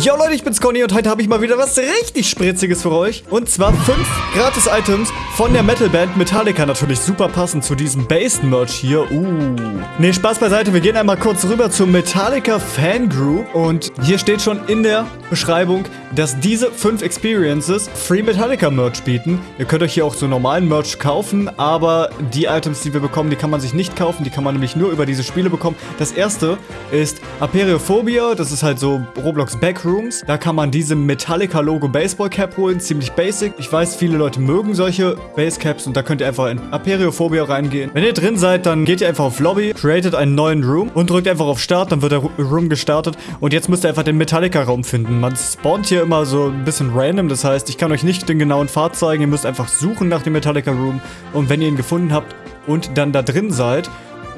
Yo Leute, ich bin's Conny und heute habe ich mal wieder was richtig Spritziges für euch. Und zwar fünf Gratis-Items von der Metalband Metallica. Natürlich super passend zu diesem Based-Merch hier. Uh. Ne, Spaß beiseite. Wir gehen einmal kurz rüber zur Metallica Fangroup. Und hier steht schon in der Beschreibung, dass diese fünf Experiences Free Metallica Merch bieten. Ihr könnt euch hier auch so normalen Merch kaufen, aber die Items, die wir bekommen, die kann man sich nicht kaufen. Die kann man nämlich nur über diese Spiele bekommen. Das erste ist Aperiophobia. Das ist halt so Roblox Backrooms. Da kann man diese Metallica Logo Baseball Cap holen. Ziemlich basic. Ich weiß, viele Leute mögen solche Basecaps und da könnt ihr einfach in Aperiophobia reingehen. Wenn ihr drin seid, dann geht ihr einfach auf Lobby, createt einen neuen Room und drückt einfach auf Start. Dann wird der Room gestartet und jetzt müsst ihr einfach den Metallica Raum finden. Man spawnt hier immer so ein bisschen random. Das heißt, ich kann euch nicht den genauen Pfad zeigen. Ihr müsst einfach suchen nach dem Metallica Room. Und wenn ihr ihn gefunden habt und dann da drin seid,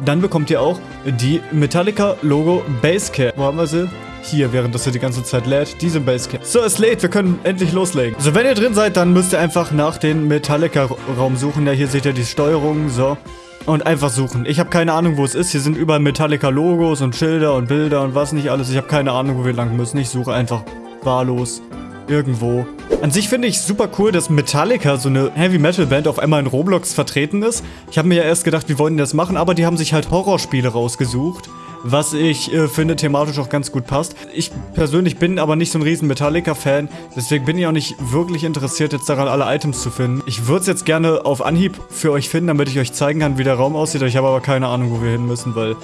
dann bekommt ihr auch die Metallica Logo Basecap. Wo haben wir sie? Hier, während das hier die ganze Zeit lädt, diese Basecap. So, es lädt, wir können endlich loslegen. So, wenn ihr drin seid, dann müsst ihr einfach nach dem Metallica-Raum suchen. Ja, hier seht ihr die Steuerung, so. Und einfach suchen. Ich habe keine Ahnung, wo es ist. Hier sind überall Metallica-Logos und Schilder und Bilder und was nicht alles. Ich habe keine Ahnung, wo wir lang müssen. Ich suche einfach wahllos irgendwo. An sich finde ich super cool, dass Metallica, so eine Heavy-Metal-Band, auf einmal in Roblox vertreten ist. Ich habe mir ja erst gedacht, wie wollen die das machen, aber die haben sich halt Horrorspiele rausgesucht was ich äh, finde thematisch auch ganz gut passt. Ich persönlich bin aber nicht so ein riesen Metallica-Fan, deswegen bin ich auch nicht wirklich interessiert, jetzt daran alle Items zu finden. Ich würde es jetzt gerne auf Anhieb für euch finden, damit ich euch zeigen kann, wie der Raum aussieht. Ich habe aber keine Ahnung, wo wir hin müssen, weil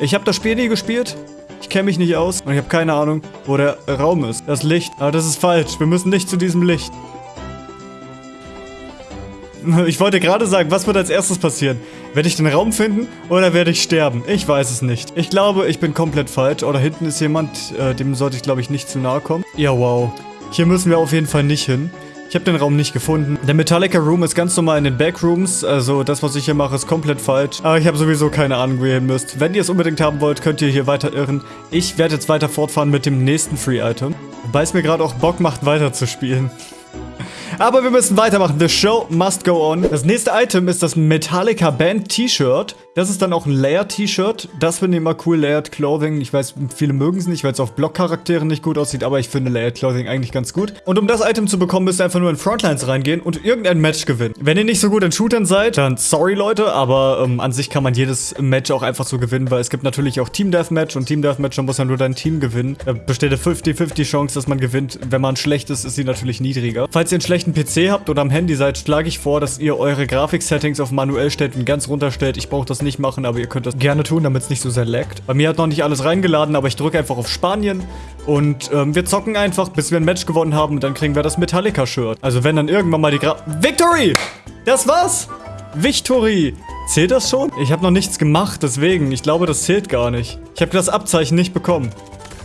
ich habe das Spiel nie gespielt. Ich kenne mich nicht aus und ich habe keine Ahnung, wo der Raum ist. Das Licht. Aber das ist falsch. Wir müssen nicht zu diesem Licht. Ich wollte gerade sagen, was wird als erstes passieren? Werde ich den Raum finden oder werde ich sterben? Ich weiß es nicht. Ich glaube, ich bin komplett falsch. Oder hinten ist jemand, äh, dem sollte ich, glaube ich, nicht zu nahe kommen. Ja, wow. Hier müssen wir auf jeden Fall nicht hin. Ich habe den Raum nicht gefunden. Der Metallica Room ist ganz normal in den Backrooms. Also das, was ich hier mache, ist komplett falsch. Aber ich habe sowieso keine Ahnung, wo ihr hin müsst. Wenn ihr es unbedingt haben wollt, könnt ihr hier weiter irren. Ich werde jetzt weiter fortfahren mit dem nächsten Free-Item. Wobei es mir gerade auch Bock macht, weiter zu spielen. Aber wir müssen weitermachen. The show must go on. Das nächste Item ist das Metallica Band T-Shirt. Das ist dann auch ein Layered-T-Shirt. Das finde ich immer cool. Layered Clothing. Ich weiß, viele mögen es nicht, weil es auf Block-Charakteren nicht gut aussieht. Aber ich finde Layered Clothing eigentlich ganz gut. Und um das Item zu bekommen, müsst ihr einfach nur in Frontlines reingehen und irgendein Match gewinnen. Wenn ihr nicht so gut in Shootern seid, dann sorry Leute. Aber ähm, an sich kann man jedes Match auch einfach so gewinnen, weil es gibt natürlich auch Team Deathmatch. Und Team Deathmatch, da muss ja nur dein Team gewinnen. Da besteht eine 50-50 Chance, dass man gewinnt. Wenn man schlecht ist, ist sie natürlich niedriger. Falls ihr einen schlechten PC habt oder am Handy seid, schlage ich vor, dass ihr eure Grafik-Settings auf manuell stellt und ganz runterstellt. Ich brauche das nicht machen, aber ihr könnt das gerne tun, damit es nicht so sehr laggt. Bei mir hat noch nicht alles reingeladen, aber ich drücke einfach auf Spanien und ähm, wir zocken einfach, bis wir ein Match gewonnen haben und dann kriegen wir das Metallica-Shirt. Also wenn dann irgendwann mal die Gra... Victory! Das war's! Victory! Zählt das schon? Ich habe noch nichts gemacht, deswegen. Ich glaube, das zählt gar nicht. Ich habe das Abzeichen nicht bekommen.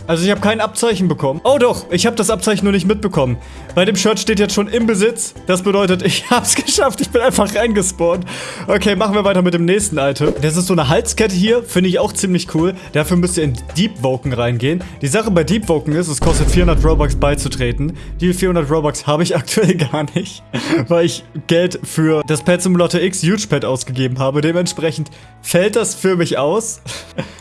Also ich habe kein Abzeichen bekommen. Oh doch, ich habe das Abzeichen nur nicht mitbekommen. Bei dem Shirt steht jetzt schon im Besitz. Das bedeutet, ich habe es geschafft. Ich bin einfach reingespawnt. Okay, machen wir weiter mit dem nächsten Item. Das ist so eine Halskette hier. Finde ich auch ziemlich cool. Dafür müsst ihr in Deep Woken reingehen. Die Sache bei Deep Woken ist, es kostet 400 Robux beizutreten. Die 400 Robux habe ich aktuell gar nicht, weil ich Geld für das Pad Simulator X Huge Pad ausgegeben habe. Dementsprechend fällt das für mich aus.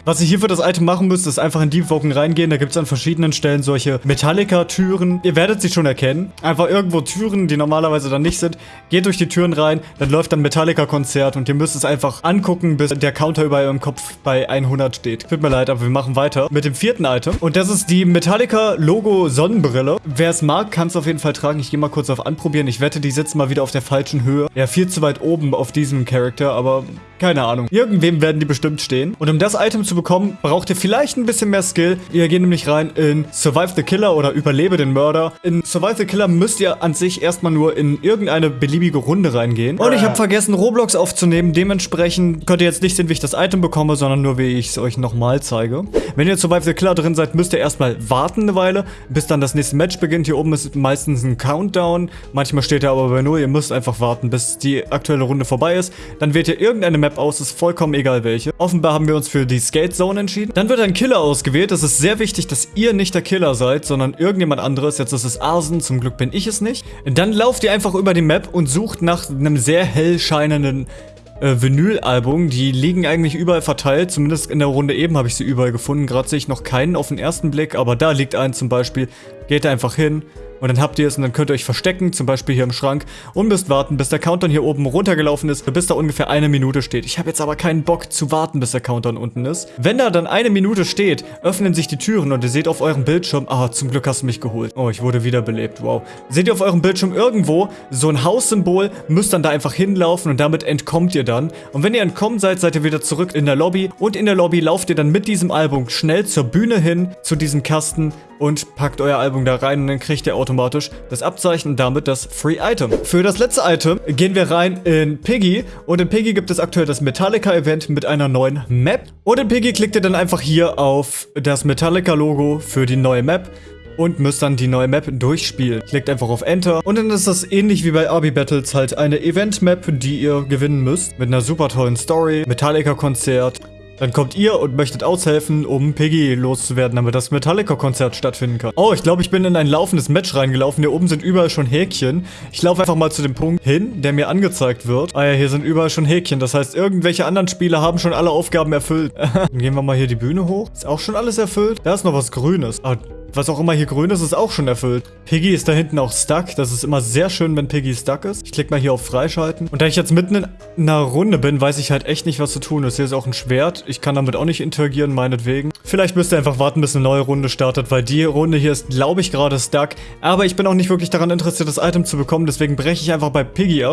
Was ihr hier für das Item machen müsst, ist einfach in Deep Woken reingehen. Da gibt es an verschiedenen Stellen solche Metallica-Türen. Ihr werdet sie schon erkennen. Einfach irgendwo Türen, die normalerweise dann nicht sind. Geht durch die Türen rein, dann läuft dann Metallica-Konzert und ihr müsst es einfach angucken, bis der Counter über eurem Kopf bei 100 steht. Tut mir leid, aber wir machen weiter mit dem vierten Item. Und das ist die Metallica-Logo-Sonnenbrille. Wer es mag, kann es auf jeden Fall tragen. Ich gehe mal kurz auf Anprobieren. Ich wette, die sitzt mal wieder auf der falschen Höhe. Ja, viel zu weit oben auf diesem Charakter, aber keine Ahnung. Irgendwem werden die bestimmt stehen. Und um das Item zu bekommen, braucht ihr vielleicht ein bisschen mehr Skill. Wir gehen nämlich rein in Survive the Killer oder Überlebe den Mörder. In Survive the Killer müsst ihr an sich erstmal nur in irgendeine beliebige Runde reingehen. Und ich habe vergessen, Roblox aufzunehmen. Dementsprechend könnt ihr jetzt nicht sehen, wie ich das Item bekomme, sondern nur, wie ich es euch nochmal zeige. Wenn ihr in Survive the Killer drin seid, müsst ihr erstmal warten eine Weile, bis dann das nächste Match beginnt. Hier oben ist meistens ein Countdown. Manchmal steht er aber bei 0. Ihr müsst einfach warten, bis die aktuelle Runde vorbei ist. Dann wählt ihr irgendeine Map aus, ist vollkommen egal welche. Offenbar haben wir uns für die Skate Zone entschieden. Dann wird ein Killer ausgewählt. Es ist sehr wichtig, dass ihr nicht der Killer seid, sondern irgendjemand anderes. Jetzt ist es Arsen, zum Glück bin ich es nicht. Dann lauft ihr einfach über die Map und sucht nach einem sehr hell scheinenden äh, Vinylalbum. Die liegen eigentlich überall verteilt, zumindest in der Runde eben habe ich sie überall gefunden. Gerade sehe ich noch keinen auf den ersten Blick, aber da liegt ein zum Beispiel. Geht da einfach hin und dann habt ihr es und dann könnt ihr euch verstecken, zum Beispiel hier im Schrank und müsst warten, bis der Countdown hier oben runtergelaufen ist, bis da ungefähr eine Minute steht. Ich habe jetzt aber keinen Bock zu warten, bis der Countdown unten ist. Wenn da dann eine Minute steht, öffnen sich die Türen und ihr seht auf eurem Bildschirm, ah, zum Glück hast du mich geholt. Oh, ich wurde wiederbelebt, wow. Seht ihr auf eurem Bildschirm irgendwo so ein Haussymbol, müsst dann da einfach hinlaufen und damit entkommt ihr dann. Und wenn ihr entkommen seid, seid ihr wieder zurück in der Lobby und in der Lobby lauft ihr dann mit diesem Album schnell zur Bühne hin, zu diesem Kasten und packt euer Album da rein und dann kriegt ihr automatisch das Abzeichen und damit das Free Item. Für das letzte Item gehen wir rein in Piggy und in Piggy gibt es aktuell das Metallica Event mit einer neuen Map und in Piggy klickt ihr dann einfach hier auf das Metallica Logo für die neue Map und müsst dann die neue Map durchspielen. Klickt einfach auf Enter und dann ist das ähnlich wie bei Arby Battles halt eine Event-Map, die ihr gewinnen müsst. Mit einer super tollen Story, Metallica-Konzert, dann kommt ihr und möchtet aushelfen, um Piggy loszuwerden, damit das Metallica-Konzert stattfinden kann. Oh, ich glaube, ich bin in ein laufendes Match reingelaufen. Hier oben sind überall schon Häkchen. Ich laufe einfach mal zu dem Punkt hin, der mir angezeigt wird. Ah ja, hier sind überall schon Häkchen. Das heißt, irgendwelche anderen Spieler haben schon alle Aufgaben erfüllt. Dann gehen wir mal hier die Bühne hoch. Ist auch schon alles erfüllt? Da ist noch was Grünes. Ah, was auch immer hier grün ist, ist auch schon erfüllt. Piggy ist da hinten auch stuck. Das ist immer sehr schön, wenn Piggy stuck ist. Ich klicke mal hier auf Freischalten. Und da ich jetzt mitten in einer Runde bin, weiß ich halt echt nicht, was zu tun ist. Hier ist auch ein Schwert. Ich kann damit auch nicht interagieren, meinetwegen. Vielleicht müsst ihr einfach warten, bis eine neue Runde startet, weil die Runde hier ist, glaube ich, gerade stuck. Aber ich bin auch nicht wirklich daran interessiert, das Item zu bekommen. Deswegen breche ich einfach bei Piggy ab.